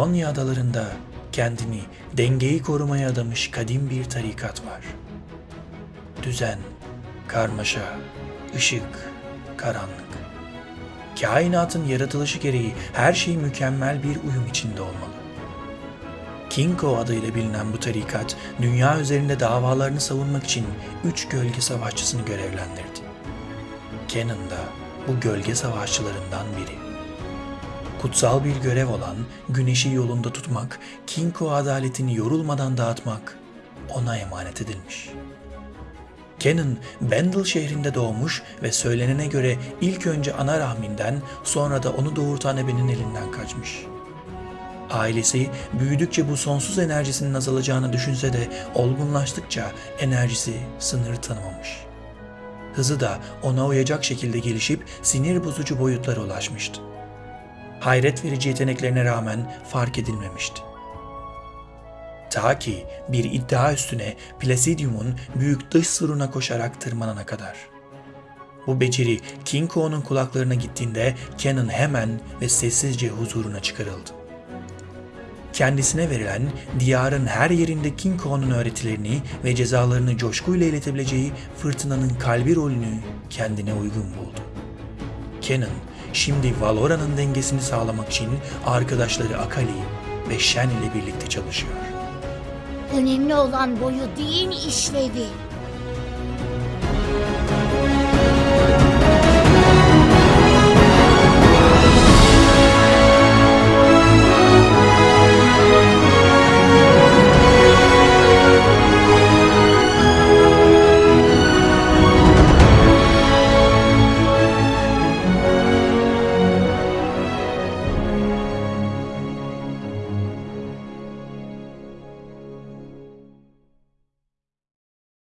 İonya adalarında kendini dengeyi korumaya adamış kadim bir tarikat var. Düzen, karmaşa, ışık, karanlık. Kainatın yaratılışı gereği her şey mükemmel bir uyum içinde olmalı. Kinko adıyla bilinen bu tarikat, dünya üzerinde davalarını savunmak için üç gölge savaşçısını görevlendirdi. Kenan da bu gölge savaşçılarından biri. Kutsal bir görev olan güneşi yolunda tutmak, Kinko adaletini yorulmadan dağıtmak ona emanet edilmiş. Kenan, Bendel şehrinde doğmuş ve söylenene göre ilk önce ana rahminden sonra da onu doğurtan ebenin elinden kaçmış. Ailesi büyüdükçe bu sonsuz enerjisinin azalacağını düşünse de olgunlaştıkça enerjisi sınır tanımamış. Hızı da ona uyacak şekilde gelişip sinir bozucu boyutlara ulaşmıştı. Hayret verici yeteneklerine rağmen fark edilmemişti. Ta ki bir iddia üstüne Placidium'un büyük dış suruna koşarak tırmanana kadar. Bu beceri King Ko'nun kulaklarına gittiğinde Kenan hemen ve sessizce huzuruna çıkarıldı. Kendisine verilen diyarın her yerinde King Ko'nun öğretilerini ve cezalarını coşkuyla iletebileceği fırtınanın kalbi rolünü kendine uygun buldu. Kenan şimdi Valora'nın dengesini sağlamak için arkadaşları Akali ve Shen ile birlikte çalışıyor. Önemli olan boyu değil işlevi.